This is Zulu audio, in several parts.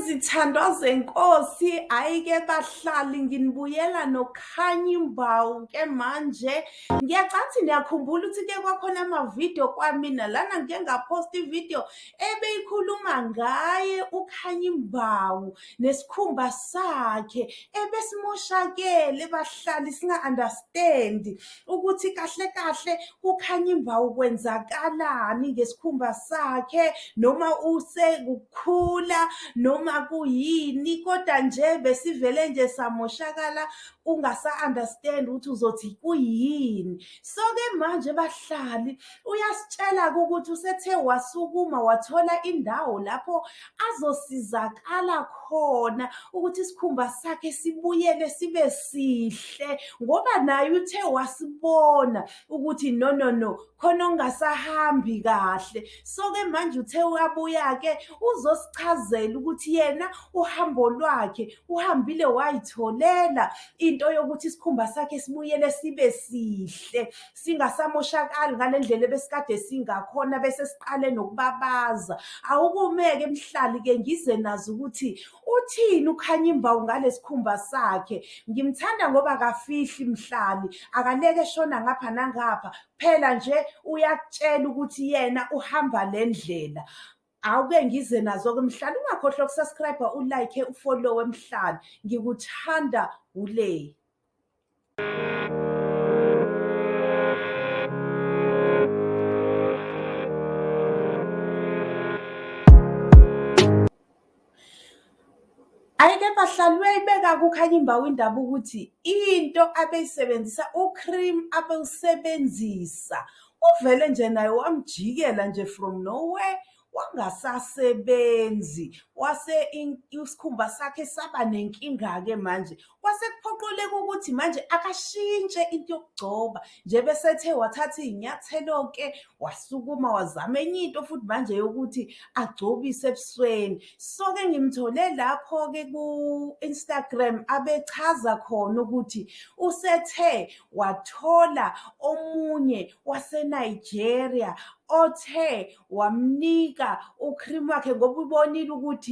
zithandwa zenkosi hhayi-ke bahlali nginibuyela nokukhanya imbawu ke manje. Ngiyacathi niyakhumbula ukuthi-ke kwakhona amavidiyo kwamina lana ngike ngaphosta ividiyo ebeyikhuluma ngaye ukhanya imbawu nesikhumba sakhe ebesimoshakele bahlali singa-understand ukuthi kahle kahle ukhanya imbawu kwenzakalani ngesikhumba sakhe noma usekukhula noma kuyini koda nje besivele nje samoshakala ungasa-understand ukuthi uzothi kuyini. So-ke manje bahlali uyasitshela-ke ukuthi usethe wasukuma wathola indawo lapho azosizakala khona ukuthi isikhumba sakhe sibuyele sibe sihle ngoba naye uthe wasibona ukuthi no no no khona okungasahambi kahle. So-ke manje uthe uyabuya-ke uzosichazela ukuthi yena uhambo lwakhe uhambile wayitholela into yokuthi isikhumba sakhe sibuyele sibe sihle singasamoshakali ngale ndlela ebesikade singakhona bese siqale nokubabaza. Awukume-ke mhlali-ke ngize nazo ukuthi uthini ukhanya imbawu ngale sikhumba sakhe. Ngimthanda ngoba akafihli mhlali akaleke eshona ngapha nangapha. Phela nje uyakutshela ukuthi yena uhamba le ndlela awuke ngize nazo-ke mhlali ungakhohlwa ukusubscribe ulike ufollowe mhlali ngikuthanda ule Ayike bahlali uyayibeka kukhanya imbawu indaba ukuthi into abeyisebenzisa ucream abewusebenzisa uvele nje naye wamjikela nje from nowhere wangasasebenzi wase isikhumba sakhe saba nenkinga-ke manje. Kwase kuphoqeleka ukuthi manje akashintshe into yokugcoba. Nje besethe wathatha iy'nyathelo-ke wasukuma wazama enye into futhi manje yokuthi agcobise ebusweni. So-ke ngimthole lapho-ke ku-instagram abechaza khona ukuthi usethe wathola omunye wasenigeria othe wamnika ucream wakhe ngoba ubonile ukuthi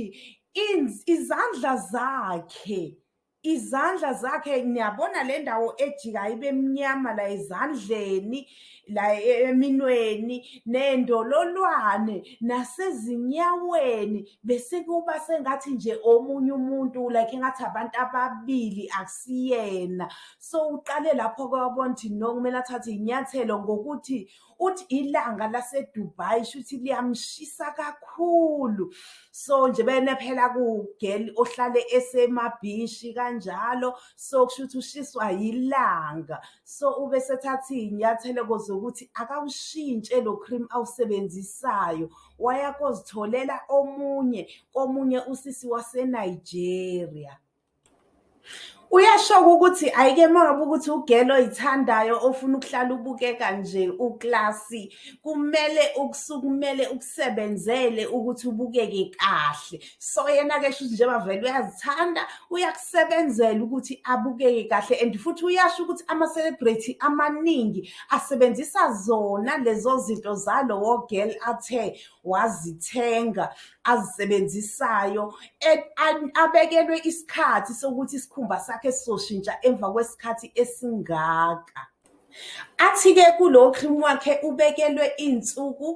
izandla zakhe izandla zakhe niyabona le ndawo ejikayo ibe mnyama la ezandleni la eminweni nendololwane nasezinyaweni. Bese kuba sengathi nje omunye umuntu like engathi abantu ababili akusiyena. So uqale lapho kwabona ukuthi no kumele athathe iy'nyathelo ngokuthi uthi ilanga laseDubai shuthi liyamshisa kakhulu. So nje bene phela kugeli ohlale esemabhishi kanjalo. So kusho ukuthi ushiswa yilanga. So ube sethatha iy'nyathelo zokuthi akawushintshe lo cream awusebenzisayo. Waya kozitholela omunye komunye usisi waseNigeria. Uyasho ukuthi ayike mangabe ukuthi ugelo oyithandayo ofuna ukuhlala ubukeka nje uklasi kumele ukusukumele ukusebenzele ukuthi ubukeke kahle. So yena-ke shuthi njengoba vele uyazithanda uyakusebenzela ukuthi abukeke kahle and futhi uyasho ukuthi ama-celebrity amaningi asebenzisa zona lezo zinto zalowo girl athe wazithenga azisebenzisayo. Abekelwe isikhathi sokuthi isikhumba sakhe sizoshintsha emva kwesikhathi esingaka athi-ke kulo cream wakhe ubekelwe iy'nsuku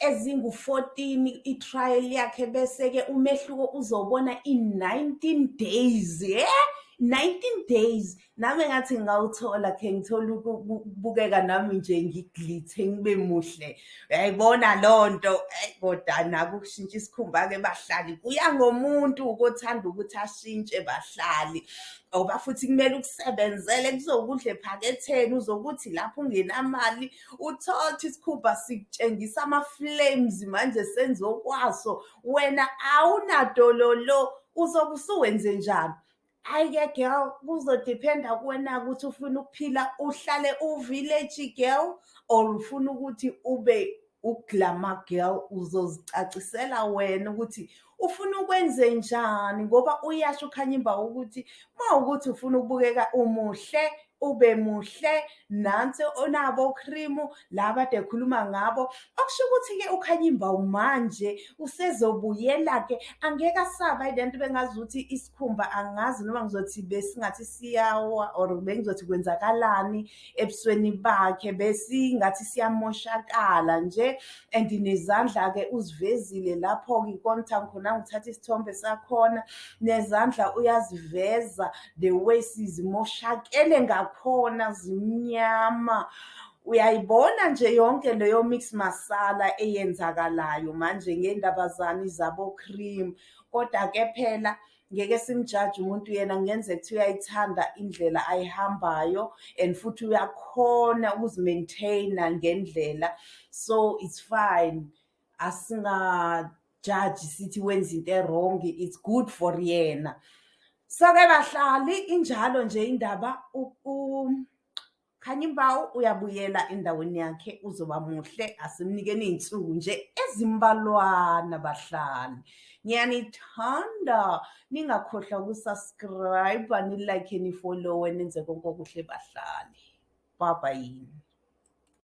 ezingu-14 i-trial yakhe bese-ke umehluko uzobona in-19 days yeah? 19 days nami ngathi ngawuthola khe ngithola ukubukeka nami nje ngiglithe ngibe muhle. Uyayibona loo nto? Koda nako ukushintsha isikhumba-ke bahlali kuya ngomuntu ukothanda ukuthi ashintshe bahlali. Ngoba futhi kumele ukusebenzele kuzokudla ephaketheni uzokuthi lapho ungenamali uthothe isikhumba sikutshengisa ama-flames manje senziwe kwaso wena awunadololo uzobe usuwenze njani hhayi-ke girl kuzodependa kuwena ukuthi ufuna ukuphila uhlale u-village girl or ufuna ukuthi ube uglamour girl uzozicacisela wena ukuthi ufuna ukwenze njani? Ngoba uyasho ukhanya imbawu ukuthi uma ukuthi ufuna ukubukeka umuhle ube muhle nansi onabo cream laba de khuluma ngabo. Okusho ukuthi ke ukhanyimba manje usezobuyela ke angeke asaba lento bengazuthi isikhumba angazi noma ngizothi besingathi siyawa or bengizothi kwenzakalani ebusweni bakhe besingathi siyamoshakala nje. And nezandla ke uzivezile lapho ke ikona khona ngithatha isithombe sakhona nezandla uyaziveza the way sizimoshakele ngakhona zimnyama. Uyayibona nje yonke leyo mix masala eyenzakalayo manje ngendabazane zabo cream kodwa ke phela ngeke simjaje umuntu yena kungenzeka ukuthi uyayithanda indlela ayihambayo and futhi uyakhona ukuzimaintaina ngendlela. So it's fine. Asingajaji sithi wenza into errong it's good for yena so-ke bahlali injalo nje indaba Khanyimbawu uyabuyela endaweni yakhe uzoba muhle asimnikeni iy'nsuku nje ezimbalwana bahlali. Ngiyanithanda ningakhohlwa ukusubscribe-a, nilike, nifollowe nenze konke okuhle bahlali. Bye bye.